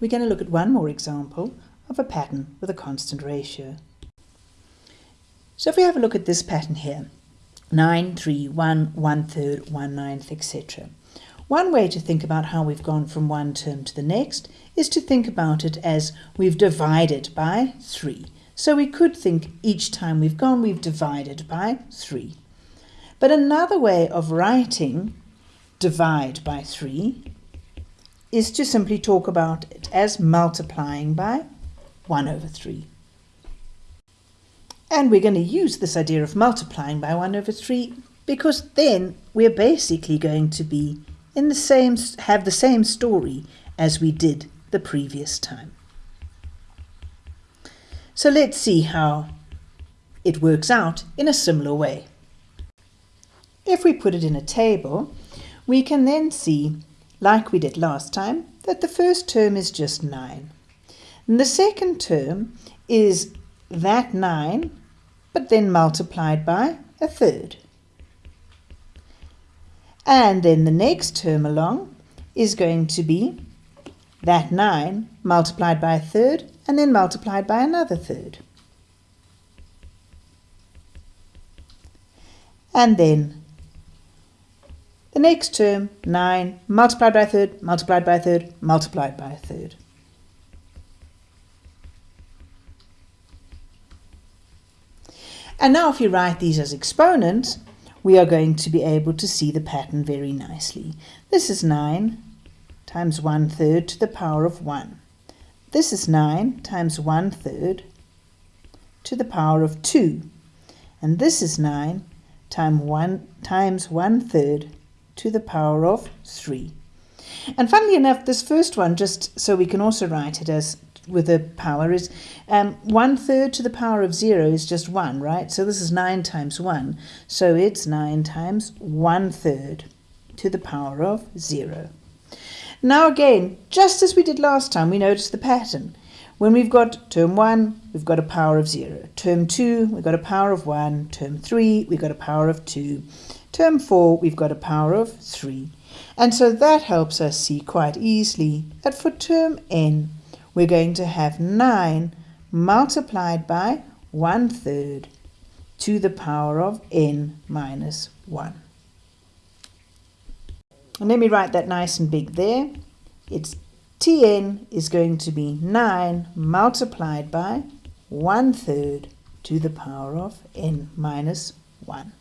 we're going to look at one more example of a pattern with a constant ratio. So if we have a look at this pattern here, 9, 3, 1, 1 third, 1 ninth, etc. One way to think about how we've gone from one term to the next is to think about it as we've divided by 3. So we could think each time we've gone, we've divided by 3. But another way of writing divide by 3 is to simply talk about it as multiplying by 1 over 3. And we're going to use this idea of multiplying by 1 over 3 because then we're basically going to be in the same have the same story as we did the previous time. So let's see how it works out in a similar way. If we put it in a table, we can then see, like we did last time, that the first term is just 9. And the second term is that 9, but then multiplied by a third. And then the next term along is going to be that 9 multiplied by a third and then multiplied by another third. And then the next term, 9 multiplied by a third, multiplied by a third, multiplied by a third. And now if you write these as exponents, we are going to be able to see the pattern very nicely. This is 9 times 1 third to the power of 1. This is 9 times 1 third to the power of 2. And this is 9 times 1, times 1 third to the power of 3. And funnily enough, this first one, just so we can also write it as with a power, is um, 1 third to the power of 0 is just 1, right? So this is 9 times 1. So it's 9 times 1 third to the power of 0. Now again, just as we did last time, we notice the pattern. When we've got term 1, we've got a power of 0. Term 2, we've got a power of 1. Term 3, we've got a power of 2. Term 4, we've got a power of 3. And so that helps us see quite easily that for term n, we're going to have 9 multiplied by 1 third to the power of n minus 1. And let me write that nice and big there. It's Tn is going to be 9 multiplied by 1 third to the power of n minus 1.